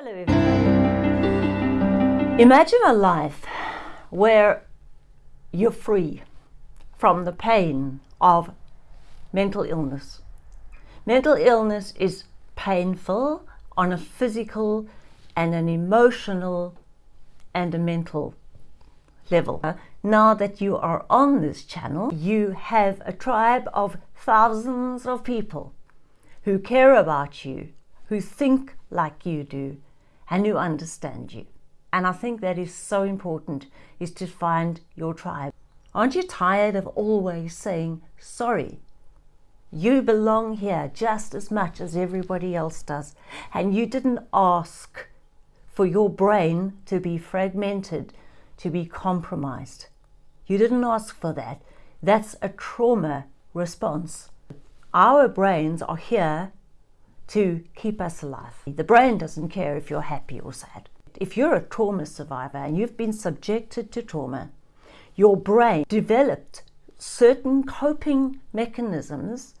Hello. Imagine a life where you're free from the pain of mental illness. Mental illness is painful on a physical and an emotional and a mental level. Now that you are on this channel, you have a tribe of thousands of people who care about you, who think like you do, and who understand you. And I think that is so important, is to find your tribe. Aren't you tired of always saying, sorry, you belong here just as much as everybody else does, and you didn't ask for your brain to be fragmented, to be compromised. You didn't ask for that. That's a trauma response. Our brains are here to keep us alive. The brain doesn't care if you're happy or sad. If you're a trauma survivor and you've been subjected to trauma, your brain developed certain coping mechanisms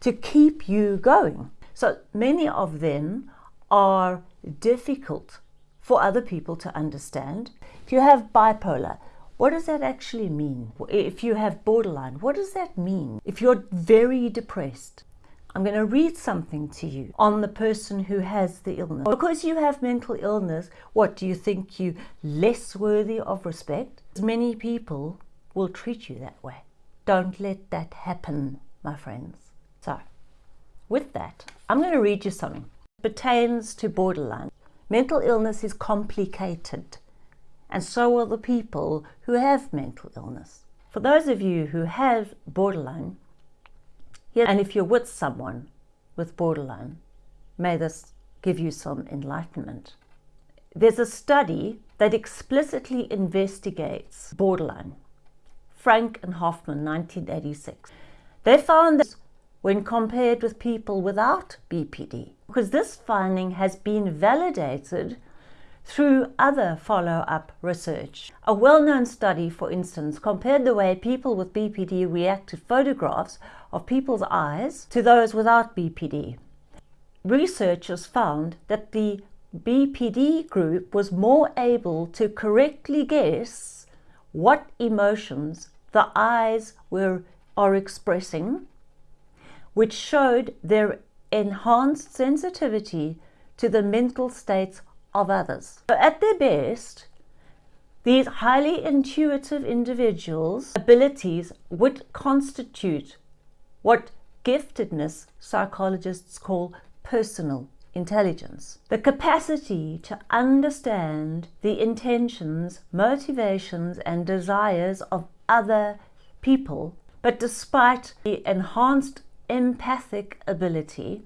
to keep you going. So many of them are difficult for other people to understand. If you have bipolar, what does that actually mean? If you have borderline, what does that mean? If you're very depressed, I'm going to read something to you on the person who has the illness. Because you have mental illness, what do you think you less worthy of respect? Many people will treat you that way. Don't let that happen, my friends. So, with that, I'm going to read you something. It pertains to borderline. Mental illness is complicated, and so are the people who have mental illness. For those of you who have borderline, and if you're with someone with borderline, may this give you some enlightenment. There's a study that explicitly investigates borderline. Frank and Hoffman, 1986. They found that when compared with people without BPD, because this finding has been validated through other follow-up research. A well-known study, for instance, compared the way people with BPD react to photographs of people's eyes to those without BPD. Researchers found that the BPD group was more able to correctly guess what emotions the eyes were are expressing, which showed their enhanced sensitivity to the mental states of others. So at their best, these highly intuitive individuals' abilities would constitute what giftedness psychologists call personal intelligence. The capacity to understand the intentions, motivations and desires of other people, but despite the enhanced empathic ability,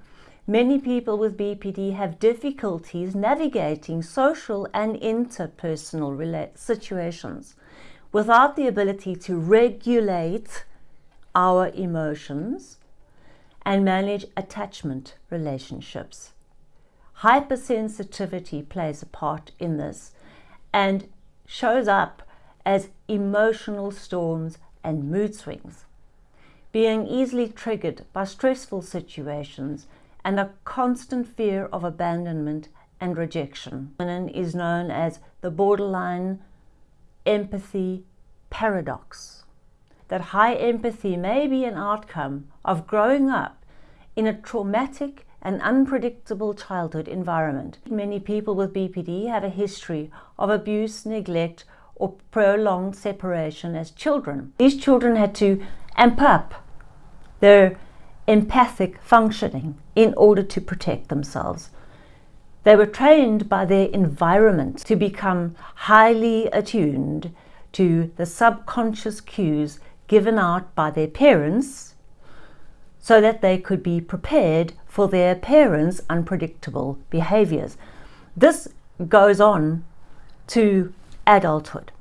Many people with BPD have difficulties navigating social and interpersonal situations without the ability to regulate our emotions and manage attachment relationships. Hypersensitivity plays a part in this and shows up as emotional storms and mood swings. Being easily triggered by stressful situations and a constant fear of abandonment and rejection. Women is known as the borderline empathy paradox. That high empathy may be an outcome of growing up in a traumatic and unpredictable childhood environment. Many people with BPD have a history of abuse, neglect, or prolonged separation as children. These children had to amp up their empathic functioning in order to protect themselves. They were trained by their environment to become highly attuned to the subconscious cues given out by their parents so that they could be prepared for their parents' unpredictable behaviors. This goes on to adulthood,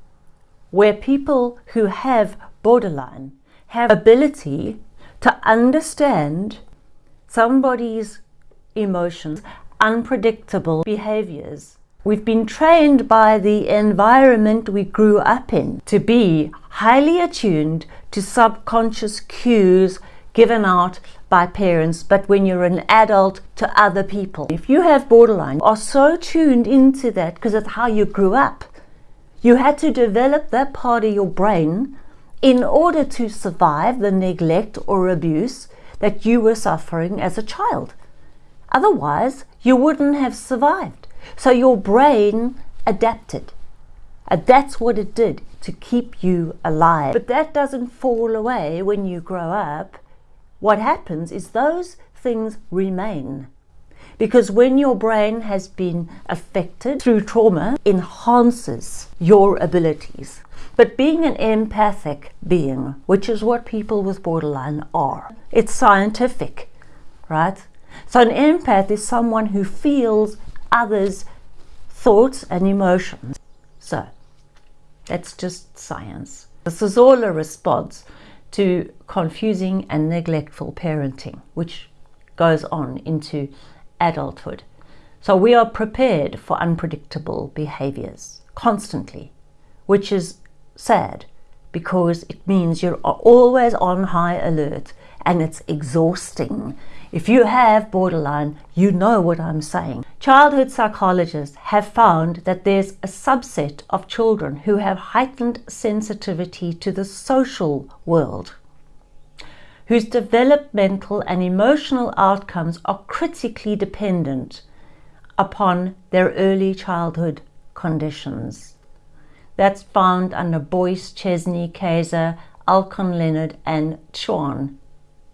where people who have borderline have ability to understand somebody's emotions, unpredictable behaviors. We've been trained by the environment we grew up in to be highly attuned to subconscious cues given out by parents, but when you're an adult to other people. If you have borderline, you are so tuned into that because it's how you grew up. You had to develop that part of your brain in order to survive the neglect or abuse that you were suffering as a child. Otherwise, you wouldn't have survived. So your brain adapted. And that's what it did to keep you alive. But that doesn't fall away when you grow up. What happens is those things remain. Because when your brain has been affected through trauma, enhances your abilities. But being an empathic being, which is what people with borderline are, it's scientific, right? So an empath is someone who feels others' thoughts and emotions. So that's just science. This is all a response to confusing and neglectful parenting, which goes on into adulthood. So we are prepared for unpredictable behaviors constantly, which is sad because it means you're always on high alert and it's exhausting. If you have borderline, you know what I'm saying. Childhood psychologists have found that there's a subset of children who have heightened sensitivity to the social world, whose developmental and emotional outcomes are critically dependent upon their early childhood conditions. That's found under Boyce, Chesney, Kaiser, Alkon Leonard, and Tschann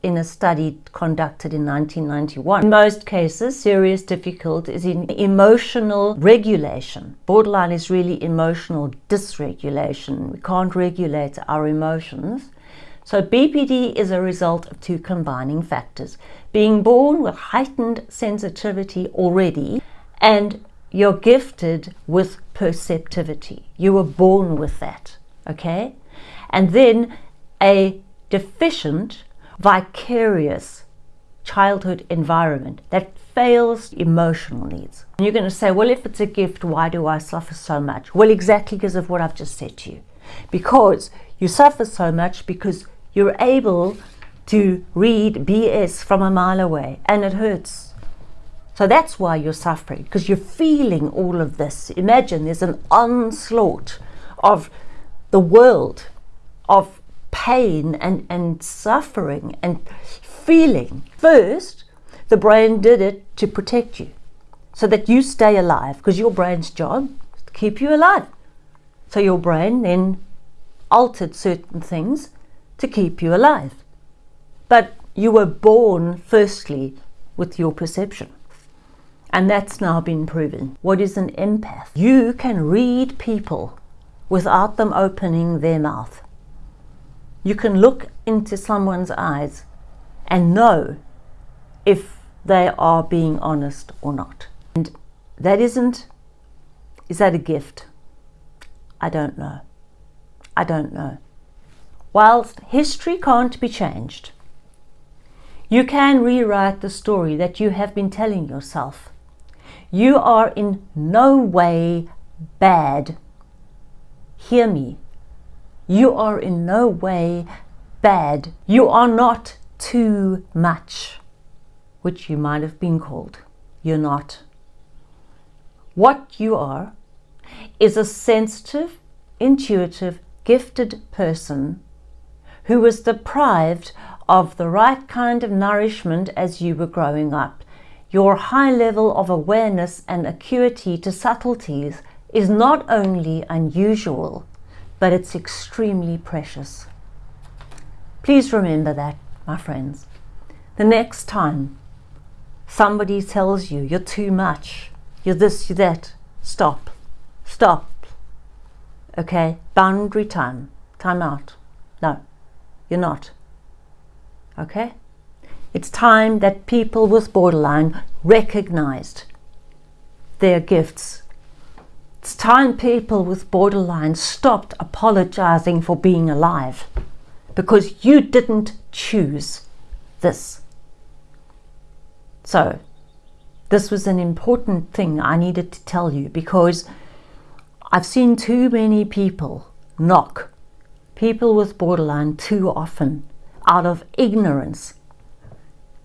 in a study conducted in 1991. In most cases, serious difficulty is in emotional regulation. Borderline is really emotional dysregulation. We can't regulate our emotions. So BPD is a result of two combining factors. Being born with heightened sensitivity already and you're gifted with perceptivity. You were born with that, okay? And then a deficient vicarious childhood environment that fails emotional needs. And you're going to say, well, if it's a gift, why do I suffer so much? Well, exactly because of what I've just said to you. Because you suffer so much because you're able to read BS from a mile away and it hurts. So that's why you're suffering because you're feeling all of this. Imagine there's an onslaught of the world, of pain and, and suffering and feeling. First, the brain did it to protect you so that you stay alive because your brain's job is to keep you alive. So your brain then altered certain things to keep you alive. But you were born firstly with your perception. And that's now been proven. What is an empath? You can read people without them opening their mouth. You can look into someone's eyes and know if they are being honest or not. And that isn't, is that a gift? I don't know. I don't know. Whilst history can't be changed, you can rewrite the story that you have been telling yourself. You are in no way bad. Hear me. You are in no way bad. You are not too much, which you might have been called. You're not. What you are is a sensitive, intuitive, gifted person who was deprived of the right kind of nourishment as you were growing up. Your high level of awareness and acuity to subtleties is not only unusual, but it's extremely precious. Please remember that, my friends. The next time somebody tells you you're too much, you're this, you're that, stop, stop. Okay, boundary time, time out. No, you're not. Okay? It's time that people with borderline recognized their gifts it's time people with borderline stopped apologizing for being alive because you didn't choose this. So, this was an important thing I needed to tell you because I've seen too many people knock people with borderline too often out of ignorance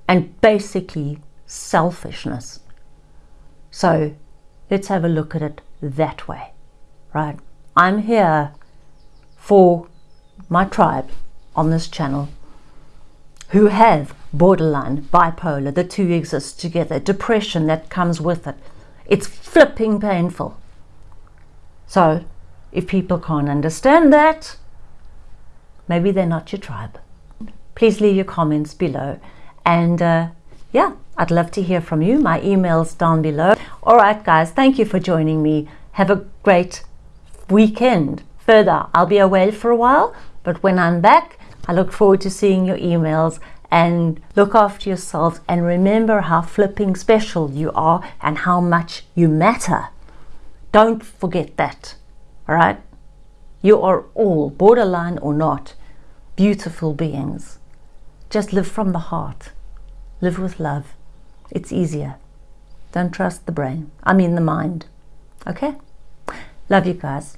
and basically selfishness. So let's have a look at it that way, right? I'm here for my tribe on this channel who have borderline, bipolar, the two exist together, depression that comes with it. It's flipping painful. So, if people can't understand that, maybe they're not your tribe. Please leave your comments below. And uh, yeah, I'd love to hear from you. My email's down below. All right, guys, thank you for joining me. Have a great weekend. Further, I'll be away for a while, but when I'm back, I look forward to seeing your emails and look after yourselves and remember how flipping special you are and how much you matter. Don't forget that. All right? You are all, borderline or not, beautiful beings. Just live from the heart. Live with love. It's easier. Don't trust the brain. I mean the mind. Okay? Love you guys.